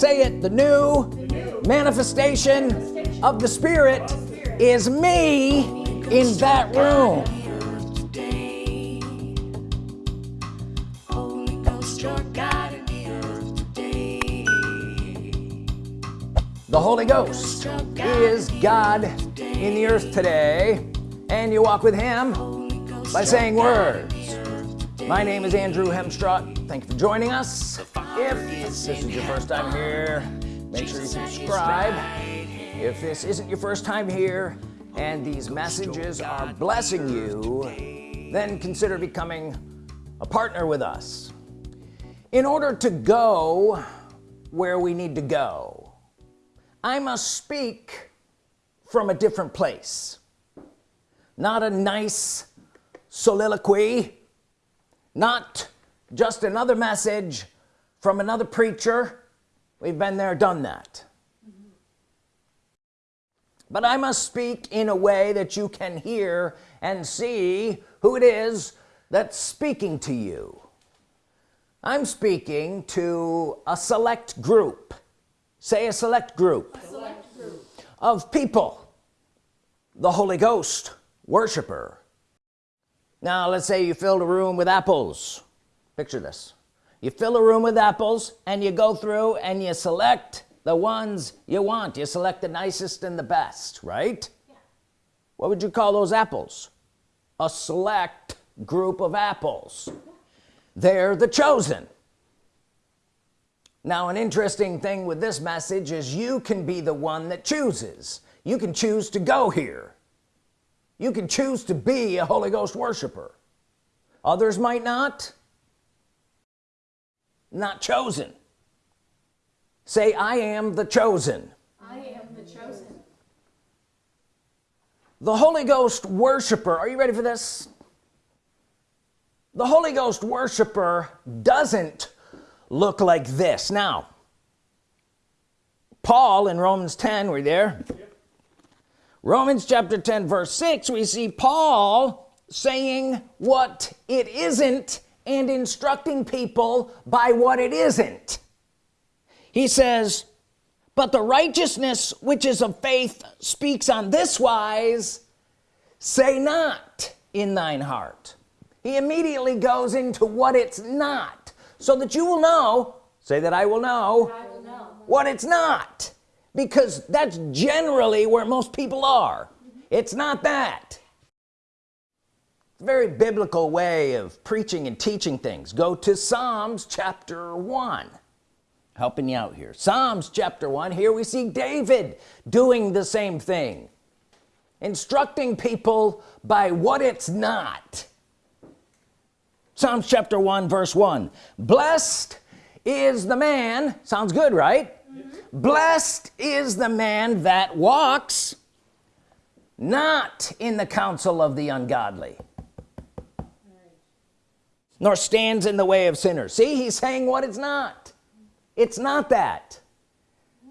say it the new, the new manifestation, manifestation of the Spirit, of the Spirit is me in that room today. Holy Ghost, your God in the earth today. the Holy Ghost is God in the earth today and you walk with him by saying words my name is Andrew Hemstrut thank you for joining us. If this is your first time here make sure you subscribe. if this isn't your first time here and these messages are blessing you then consider becoming a partner with us. In order to go where we need to go I must speak from a different place. Not a nice soliloquy not just another message from another preacher. We've been there done that. But I must speak in a way that you can hear and see who it is that's speaking to you. I'm speaking to a select group. Say a select group, a select group. Of people. The Holy Ghost worshiper now let's say you filled a room with apples. Picture this. You fill a room with apples and you go through and you select the ones you want. You select the nicest and the best right? Yeah. what would you call those apples? A select group of apples. They're the chosen. Now an interesting thing with this message is you can be the one that chooses. You can choose to go here you can choose to be a Holy Ghost worshiper. Others might not. Not chosen. Say I am the chosen. I am the chosen. The Holy Ghost worshiper are you ready for this? The Holy Ghost worshiper doesn't look like this. Now Paul in Romans 10 we're there. Romans chapter 10 verse 6 we see Paul saying what it isn't and instructing people by what it isn't. He says but the righteousness which is of faith speaks on this wise say not in thine heart. He immediately goes into what it's not so that you will know say that I will know, I will know. what it's not because that's generally where most people are. It's not that. Very biblical way of preaching and teaching things. Go to Psalms chapter 1 helping you out here. Psalms chapter 1 here we see David doing the same thing. Instructing people by what it's not. Psalms chapter 1 verse 1 blessed is the man sounds good right. Blessed is the man that walks not in the counsel of the ungodly nor stands in the way of sinners. See he's saying what it's not. It's not that.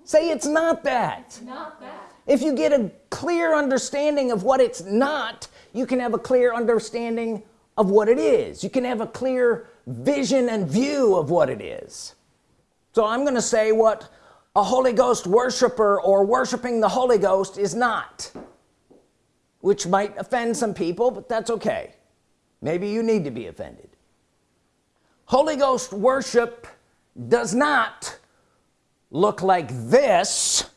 Say it's not that. It's not that. If you get a clear understanding of what it's not you can have a clear understanding of what it is. You can have a clear vision and view of what it is. So I'm gonna say what a Holy Ghost worshiper or worshiping the Holy Ghost is not. Which might offend some people but that's okay. Maybe you need to be offended. Holy Ghost worship does not look like this.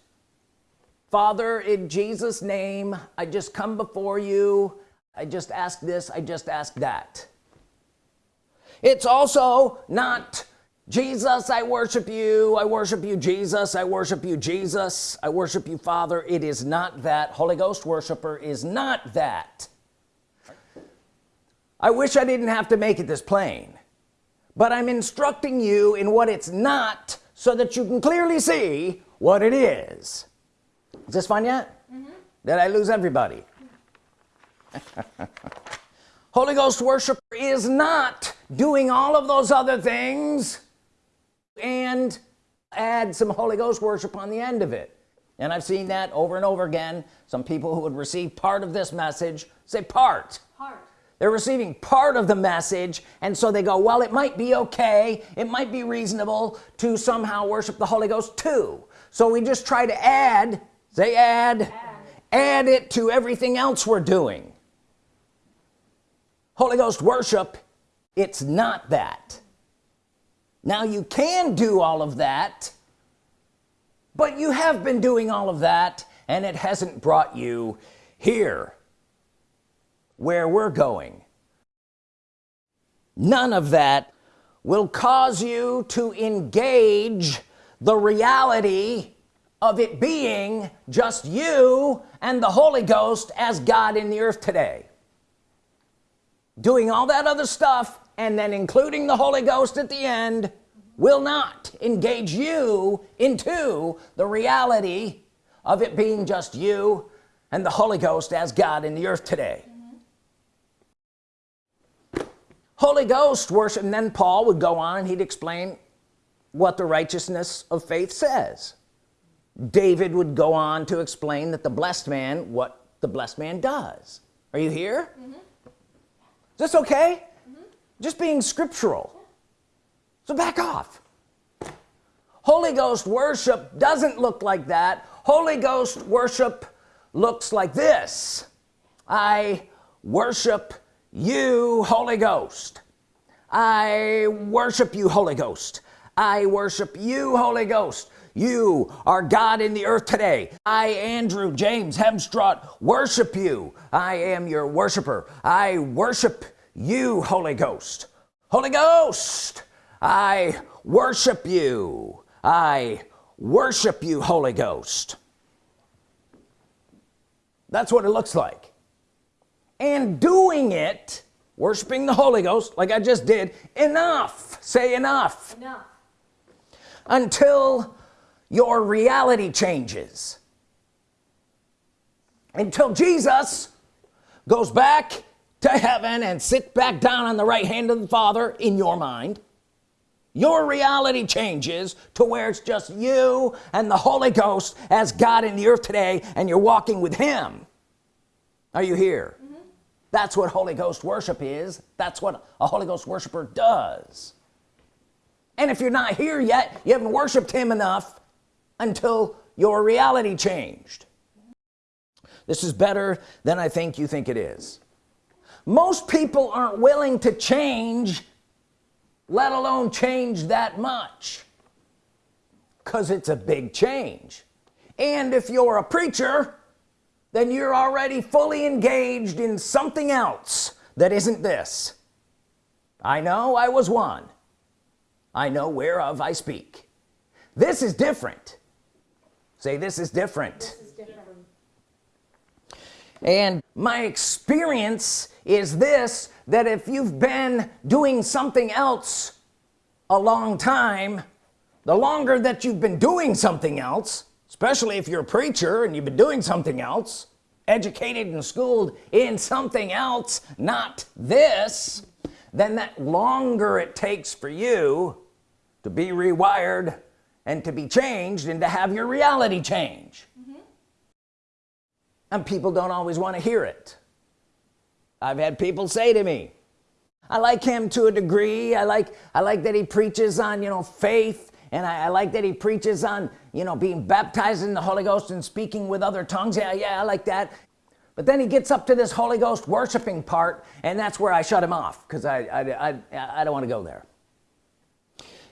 Father in Jesus name I just come before you. I just ask this I just ask that. It's also not Jesus I worship you. I worship you Jesus. I worship you Jesus. I worship you Father. It is not that. Holy Ghost worshiper is not that. I wish I didn't have to make it this plain but I'm instructing you in what it's not so that you can clearly see what it is. Is this fun yet? Mm -hmm. did I lose everybody? Holy Ghost worshiper is not doing all of those other things and add some Holy Ghost worship on the end of it. And I've seen that over and over again. Some people who would receive part of this message say part, part. they're receiving part of the message and so they go well it might be okay. It might be reasonable to somehow worship the Holy Ghost too. So we just try to add say add add, add it to everything else we're doing. Holy Ghost worship it's not that now you can do all of that but you have been doing all of that and it hasn't brought you here where we're going. None of that will cause you to engage the reality of it being just you and the Holy Ghost as God in the earth today. Doing all that other stuff and then including the Holy Ghost at the end will not engage you into the reality of it being just you and the Holy Ghost as God in the earth today Holy Ghost worship and then Paul would go on and he'd explain what the righteousness of faith says David would go on to explain that the blessed man what the blessed man does are you here mm -hmm. is this okay mm -hmm. Just being scriptural. So back off. Holy Ghost worship doesn't look like that. Holy Ghost worship looks like this. I worship you Holy Ghost. I worship you Holy Ghost. I worship you Holy Ghost. You are God in the earth today. I Andrew James Hemstraught worship you. I am your worshiper. I worship you Holy Ghost. Holy Ghost I worship you. I worship you Holy Ghost. That's what it looks like. And doing it worshiping the Holy Ghost like I just did enough. Say enough, enough. until your reality changes. Until Jesus goes back to heaven and sit back down on the right hand of the Father in your mind. Your reality changes to where it's just you and the Holy Ghost as God in the earth today and you're walking with him. Are you here? Mm -hmm. that's what Holy Ghost worship is. That's what a Holy Ghost worshiper does. And if you're not here yet you haven't worshiped him enough until your reality changed. This is better than I think you think it is most people aren't willing to change let alone change that much. Because it's a big change. And if you're a preacher then you're already fully engaged in something else that isn't this. I know I was one. I know whereof I speak. This is different. Say this is different, this is different. and my experience is this that if you've been doing something else a long time the longer that you've been doing something else especially if you're a preacher and you've been doing something else educated and schooled in something else not this then that longer it takes for you to be rewired and to be changed and to have your reality change mm -hmm. and people don't always want to hear it I've had people say to me I like him to a degree. I like I like that he preaches on you know faith and I, I, like that he preaches on you know being baptized in the Holy Ghost and speaking with other tongues. Yeah yeah I like that. But then he gets up to this Holy Ghost worshiping part and that's where I shut him off because I, I, I, I don't want to go there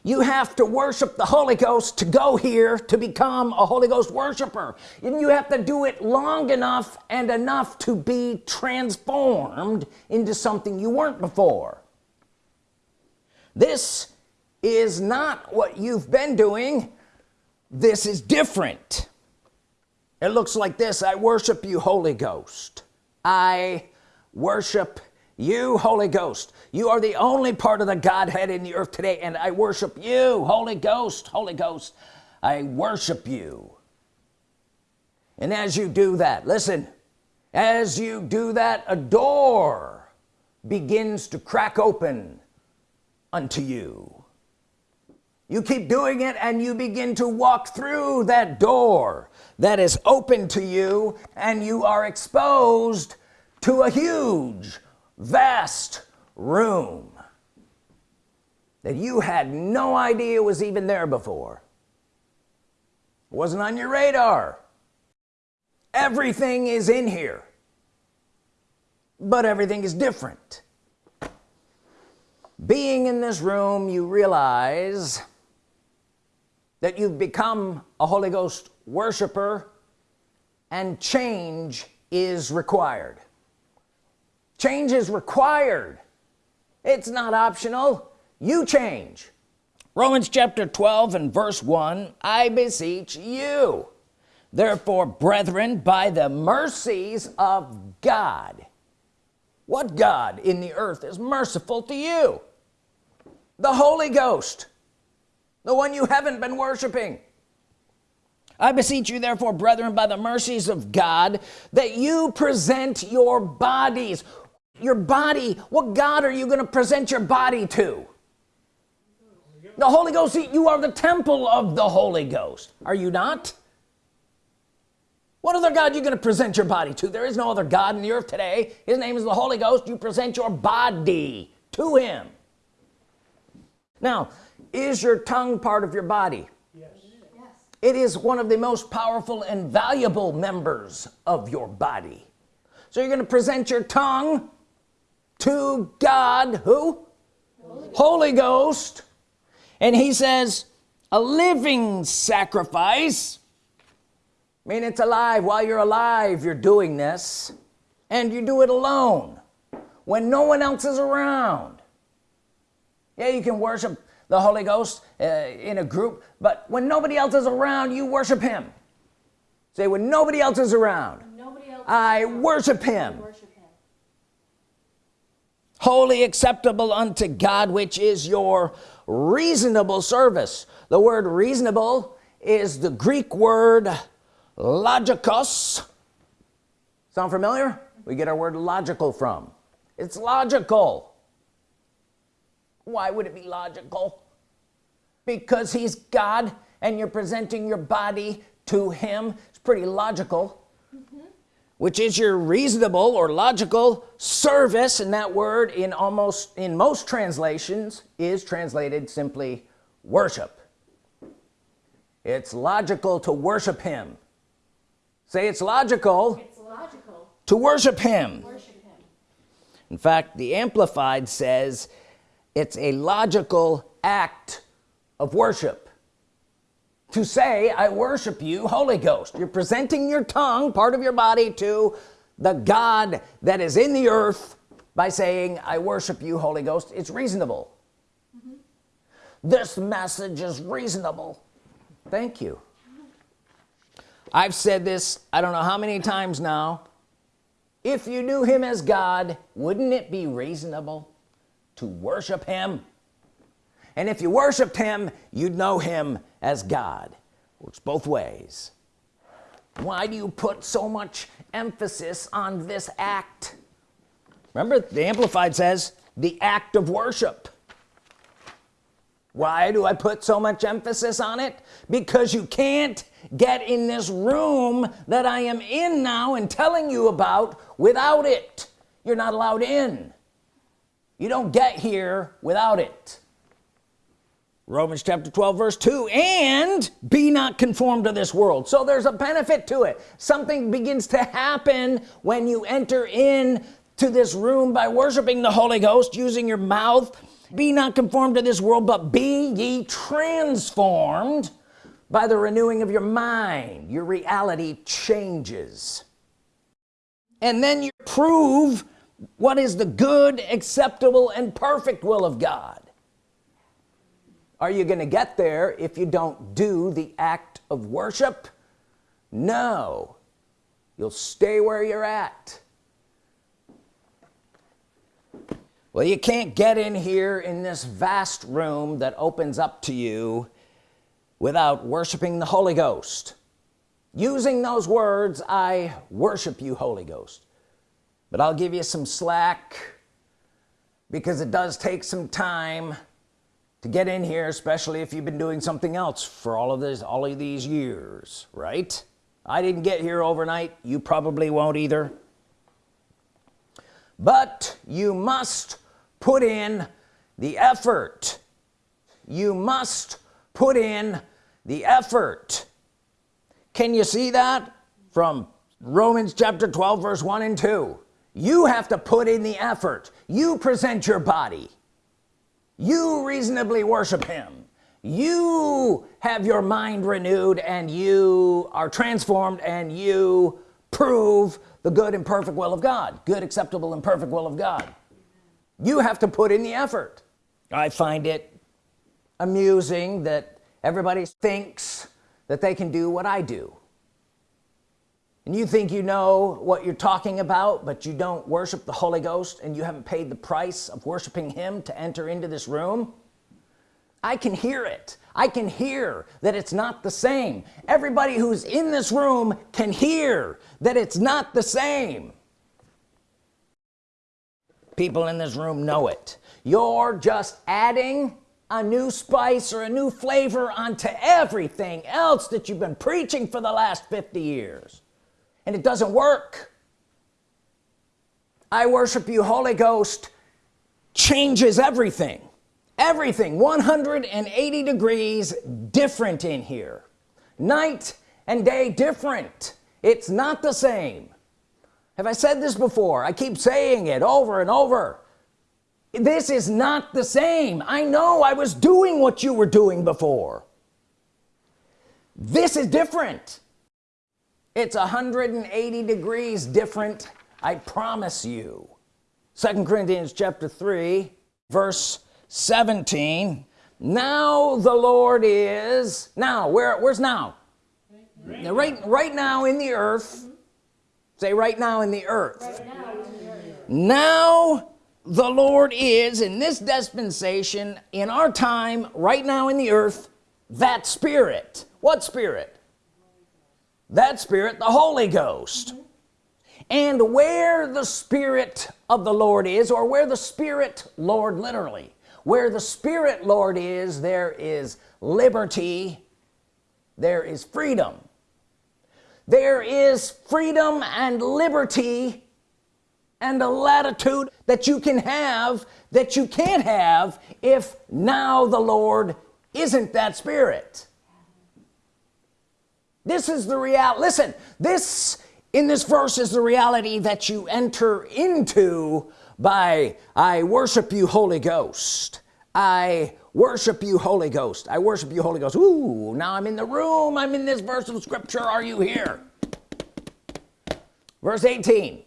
you have to worship the Holy Ghost to go here to become a Holy Ghost worshiper. And you have to do it long enough and enough to be transformed into something you weren't before. This is not what you've been doing. This is different. It looks like this. I worship you Holy Ghost. I worship you Holy Ghost you are the only part of the Godhead in the earth today and I worship you Holy Ghost Holy Ghost. I worship you. And as you do that listen as you do that a door begins to crack open unto you. You keep doing it and you begin to walk through that door that is open to you and you are exposed to a huge vast room that you had no idea was even there before. It wasn't on your radar. Everything is in here but everything is different. Being in this room you realize that you've become a Holy Ghost worshiper and change is required change is required. It's not optional. You change. Romans chapter 12 and verse 1 I beseech you therefore brethren by the mercies of God. What God in the earth is merciful to you? The Holy Ghost the one you haven't been worshiping. I beseech you therefore brethren by the mercies of God that you present your bodies your body what God are you going to present your body to? The Holy Ghost you are the temple of the Holy Ghost. Are you not? What other God you going to present your body to? There is no other God in the earth today. His name is the Holy Ghost. You present your body to him. Now is your tongue part of your body? Yes. it is one of the most powerful and valuable members of your body. So you're going to present your tongue to God who Holy, Holy Ghost and he says a living sacrifice I mean it's alive while you're alive you're doing this and you do it alone when no one else is around yeah you can worship the Holy Ghost uh, in a group but when nobody else is around you worship him say when nobody else is around Nobody else. I is worship him Worship him. Holy acceptable unto God which is your reasonable service. The word reasonable is the Greek word logikos. Sound familiar? We get our word logical from. It's logical. Why would it be logical? Because he's God and you're presenting your body to him. It's pretty logical which is your reasonable or logical service and that word in almost in most translations is translated simply worship it's logical to worship him say it's logical It's logical. to worship him Worship him. in fact the amplified says it's a logical act of worship to say I worship you Holy Ghost. You're presenting your tongue part of your body to the God that is in the earth by saying I worship you Holy Ghost. It's reasonable. Mm-hmm. This message is reasonable. Thank you. I've said this I don't know how many times now. If you knew him as God wouldn't it be reasonable to worship him and if you worshiped him you'd know him as God. Works both ways. Why do you put so much emphasis on this act? Remember the Amplified says the act of worship. Why do I put so much emphasis on it? Because you can't get in this room that I am in now and telling you about without it. You're not allowed in. You don't get here without it Romans chapter 12 verse 2 and be not conformed to this world. So there's a benefit to it. Something begins to happen when you enter in to this room by worshiping the Holy Ghost using your mouth. Be not conformed to this world but be ye transformed by the renewing of your mind. Your reality changes. And then you prove what is the good acceptable and perfect will of God are you gonna get there if you don't do the act of worship? No. You'll stay where you're at. Well you can't get in here in this vast room that opens up to you without worshiping the Holy Ghost. Using those words I worship you Holy Ghost. But I'll give you some slack because it does take some time to get in here especially if you've been doing something else for all of this all of these years right? I didn't get here overnight. You probably won't either. But you must put in the effort. You must put in the effort. Can you see that? From Romans chapter 12 verse 1 and 2 you have to put in the effort. You present your body you reasonably worship him. You have your mind renewed and you are transformed and you prove the good and perfect will of God. Good acceptable and perfect will of God. You have to put in the effort. I find it amusing that everybody thinks that they can do what I do and you think you know what you're talking about but you don't worship the Holy Ghost and you haven't paid the price of worshiping him to enter into this room I can hear it. I can hear that it's not the same. Everybody who's in this room can hear that it's not the same. People in this room know it. You're just adding a new spice or a new flavor onto everything else that you've been preaching for the last 50 years and it doesn't work. I worship you Holy Ghost changes everything. Everything 180 degrees different in here. Night and day different. It's not the same. Have I said this before? I keep saying it over and over. This is not the same. I know I was doing what you were doing before. This is different it's 180 degrees different I promise you. Second Corinthians chapter 3 verse 17 now the Lord is now where where's now? Right now, right, right now in the earth. Say right now in the earth. Right now, in the earth. now the Lord is in this dispensation in our time right now in the earth that spirit. What spirit that spirit the Holy Ghost. And where the Spirit of the Lord is or where the Spirit Lord literally where the Spirit Lord is there is liberty there is freedom. There is freedom and liberty and a latitude that you can have that you can't have if now the Lord isn't that spirit this is the real listen this in this verse is the reality that you enter into by I worship you Holy Ghost. I worship you Holy Ghost. I worship you Holy Ghost. Ooh, now I'm in the room. I'm in this verse of Scripture. Are you here? Verse 18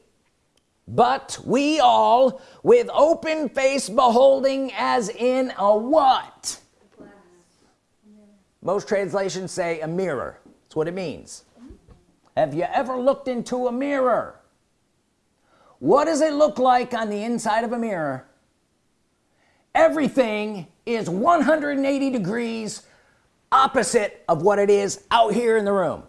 but we all with open face beholding as in a what? Most translations say a mirror that's what it means. Have you ever looked into a mirror? What does it look like on the inside of a mirror? Everything is 180 degrees opposite of what it is out here in the room.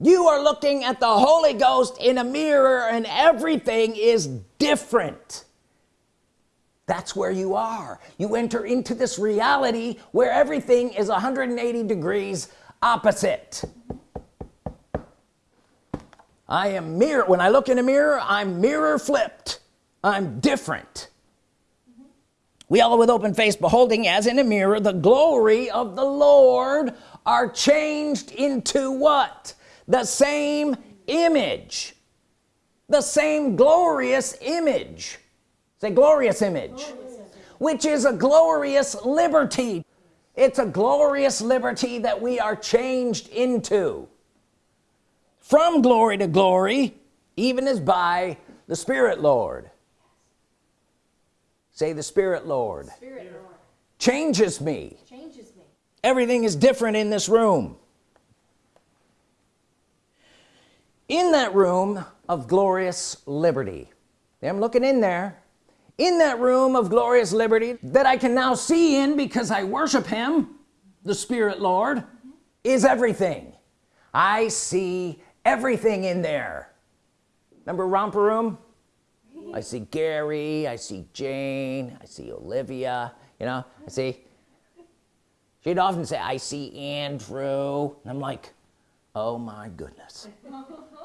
You are looking at the Holy Ghost in a mirror and everything is different that's where you are. You enter into this reality where everything is 180 degrees opposite. I am mirror when I look in a mirror I'm mirror flipped. I'm different. We all with open face beholding as in a mirror the glory of the Lord are changed into what? The same image. The same glorious image say glorious image which is a glorious liberty. It's a glorious liberty that we are changed into. From glory to glory even as by the Spirit Lord. Say the Spirit Lord Spirit, Lord, changes me. Changes me. everything is different in this room. In that room of glorious liberty. I'm looking in there in that room of glorious liberty that I can now see in because I worship him the Spirit Lord is everything. I see everything in there. Remember romper room? I see Gary I see Jane I see Olivia you know I see she'd often say I see Andrew and I'm like oh my goodness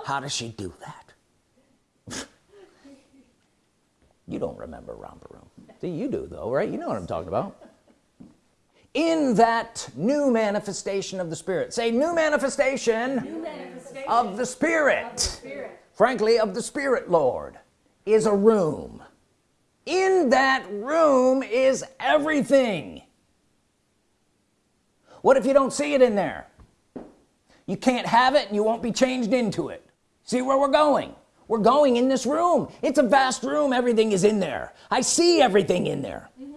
how does she do that you don't remember romper room see you do though right? You know what I'm talking about. In that new manifestation of the Spirit. Say new manifestation, New manifestation of the Spirit. of the Spirit. frankly of the Spirit Lord is a room. In that room is everything. What if you don't see it in there? You can't have it and you won't be changed into it. See where we're going we're going in this room. It's a vast room. Everything is in there. I see everything in there. Mm-hmm.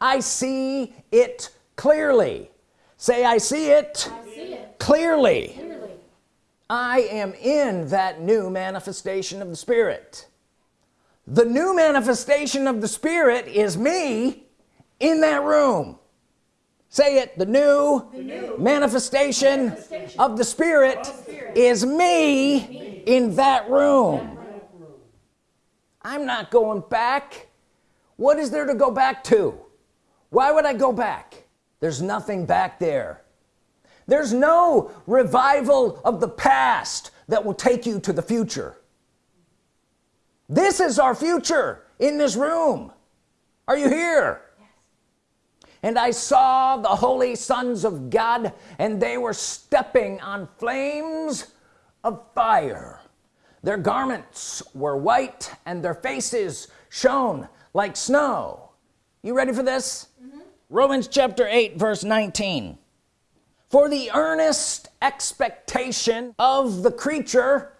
I see it clearly. Say I see it I see it. clearly. Clearly. I am in that new manifestation of the Spirit. The new manifestation of the Spirit is me in that room. Say it. The new, new manifestation, manifestation of the Spirit, Spirit is me, in that room. I'm not going back. What is there to go back to? Why would I go back? There's nothing back there. There's no revival of the past that will take you to the future. This is our future in this room. Are you here? And I saw the holy sons of God and they were stepping on flames of fire. Their garments were white and their faces shone like snow. You ready for this? Mm-hmm. Romans chapter 8 verse 19 for the earnest expectation of the creature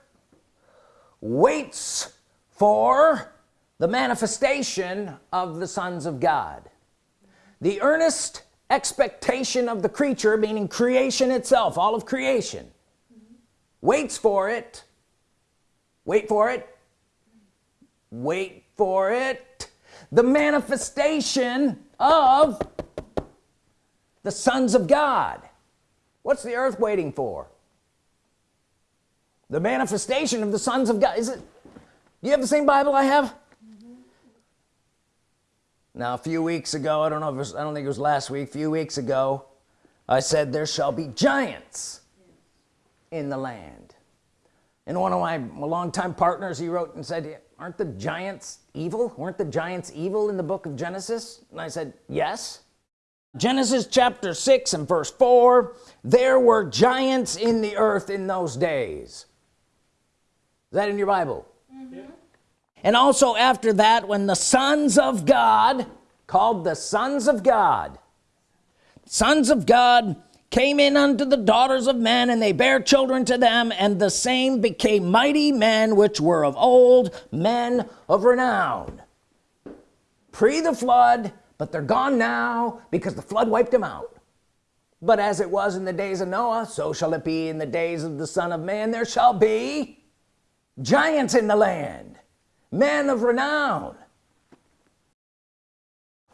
waits for the manifestation of the sons of God. The earnest expectation of the creature meaning creation itself all of creation waits for it. Wait for it. Wait for it. The manifestation of the sons of God. What's the earth waiting for? The manifestation of the sons of God. Is it Do you have the same Bible I have? Now a few weeks ago I don't know was, I don't think it was last week a few weeks ago I said there shall be giants in the land. And one of my longtime partners he wrote and said aren't the giants evil? Weren't the giants evil in the book of Genesis? And I said yes. Genesis chapter 6 and verse 4 there were giants in the earth in those days. Is that in your Bible? Mm-hmm. And also after that when the sons of God called the sons of God sons of God came in unto the daughters of men and they bare children to them and the same became mighty men which were of old men of renown. Pre the flood but they're gone now because the flood wiped them out. But as it was in the days of Noah so shall it be in the days of the Son of Man. There shall be giants in the land men of renown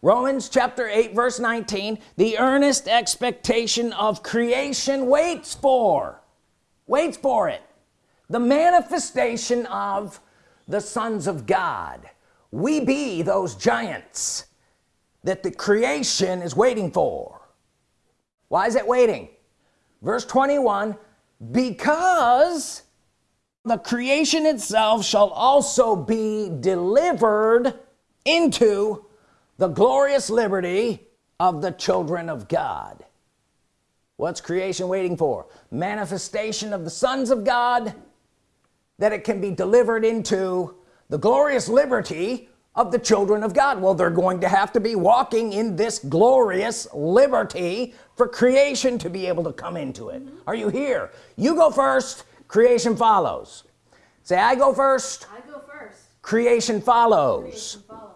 Romans chapter 8 verse 19 the earnest expectation of creation waits for waits for it. The manifestation of the sons of God. We be those giants that the creation is waiting for. Why is it waiting? Verse 21 because the creation itself shall also be delivered into the glorious liberty of the children of God. What's creation waiting for? Manifestation of the sons of God that it can be delivered into the glorious liberty of the children of God. Well they're going to have to be walking in this glorious liberty for creation to be able to come into it. Are you here? You go first creation follows. Say I go first. I go first. creation follows. Creation follows.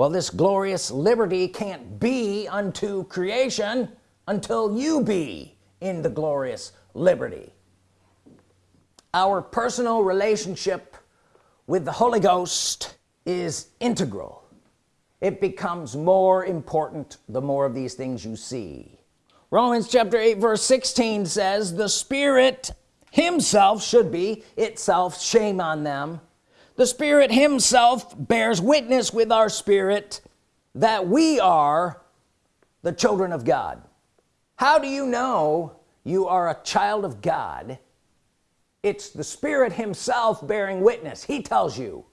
Well this glorious liberty can't be unto creation until you be in the glorious liberty. Our personal relationship with the Holy Ghost is integral. It becomes more important the more of these things you see. Romans chapter 8 verse 16 says the Spirit himself should be itself. Shame on them the Spirit himself bears witness with our spirit that we are the children of God. How do you know you are a child of God? It's the Spirit himself bearing witness. He tells you.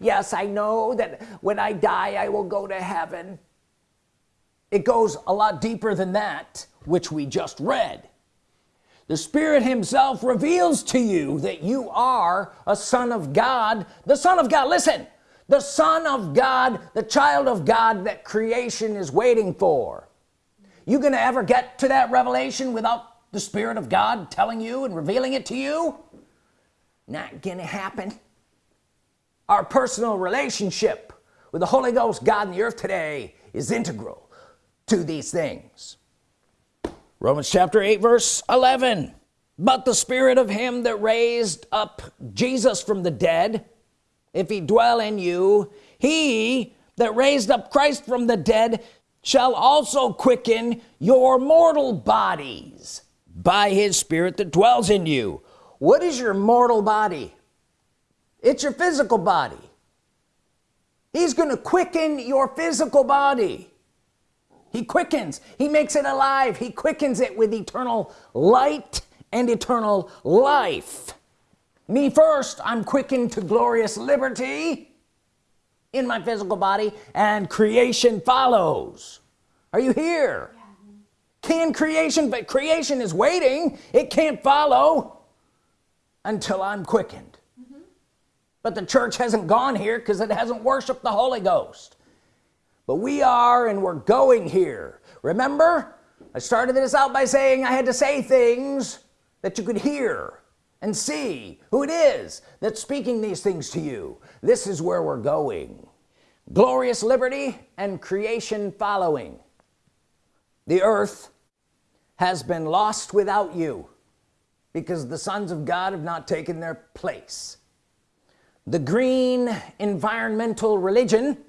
Yes I know that when I die I will go to heaven. It goes a lot deeper than that which we just read the Spirit himself reveals to you that you are a son of God. The Son of God listen the Son of God the child of God that creation is waiting for. You gonna ever get to that revelation without the Spirit of God telling you and revealing it to you? Not gonna happen. Our personal relationship with the Holy Ghost God in the earth today is integral to these things Romans chapter 8 verse 11 but the spirit of him that raised up Jesus from the dead if he dwell in you he that raised up Christ from the dead shall also quicken your mortal bodies by his spirit that dwells in you. What is your mortal body? It's your physical body. He's gonna quicken your physical body he quickens. He makes it alive. He quickens it with eternal light and eternal life. Me first I'm quickened to glorious liberty in my physical body and creation follows. Are you here? Yeah. can creation but creation is waiting. It can't follow until I'm quickened. Mm -hmm. but the church hasn't gone here because it hasn't worshiped the Holy Ghost but we are and we're going here. Remember? I started this out by saying I had to say things that you could hear and see who it is that's speaking these things to you. This is where we're going. Glorious liberty and creation following. The earth has been lost without you because the sons of God have not taken their place. The green environmental religion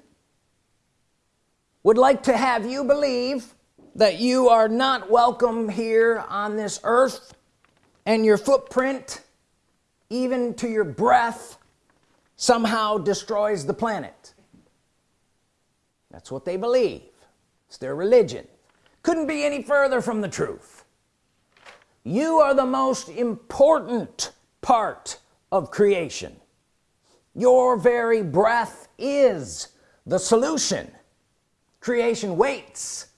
would like to have you believe that you are not welcome here on this earth and your footprint even to your breath somehow destroys the planet. That's what they believe. It's their religion. Couldn't be any further from the truth. You are the most important part of creation. Your very breath is the solution creation waits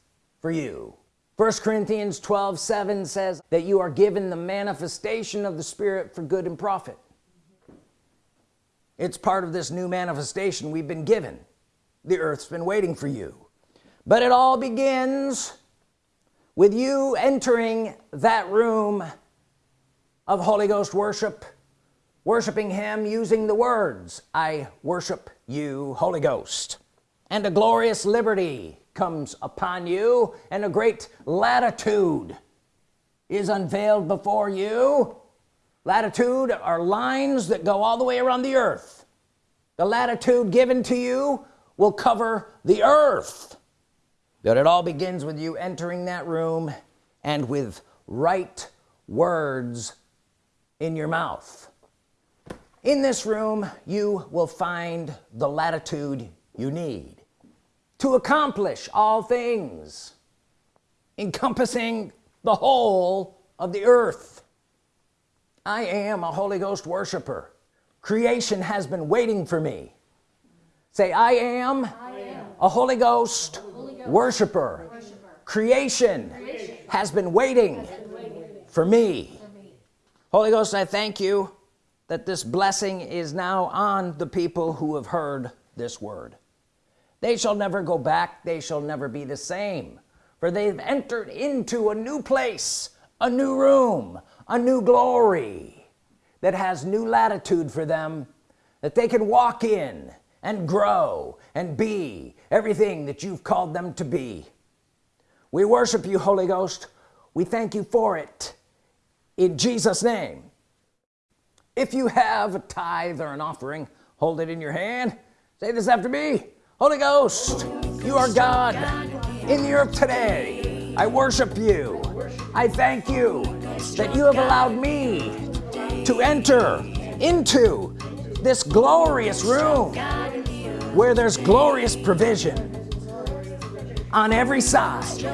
for you. First Corinthians 12 7 says that you are given the manifestation of the Spirit for good and profit. It's part of this new manifestation we've been given. The earth's been waiting for you. But it all begins with you entering that room of Holy Ghost worship worshiping him using the words I worship you Holy Ghost and a glorious liberty comes upon you and a great latitude is unveiled before you. Latitude are lines that go all the way around the earth. The latitude given to you will cover the earth. But it all begins with you entering that room and with right words in your mouth. In this room you will find the latitude you need to accomplish all things encompassing the whole of the earth I am a Holy Ghost worshiper creation has been waiting for me say I am, I am. a Holy Ghost, Holy Ghost worshiper. worshiper creation, creation, has been waiting, has been waiting for, me. for me Holy Ghost I thank you that this blessing is now on the people who have heard this word they shall never go back. They shall never be the same. For they've entered into a new place a new room a new glory that has new latitude for them that they can walk in and grow and be everything that you've called them to be. We worship you Holy Ghost. We thank you for it. In Jesus name. If you have a tithe or an offering hold it in your hand. Say this after me Holy Ghost you are God in the earth today. I worship you. I thank you that you have allowed me to enter into this glorious room where there's glorious provision on every side.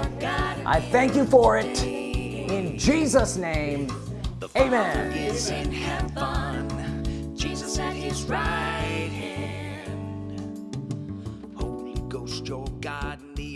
I thank you for it in Jesus name. Amen Ghost, your God the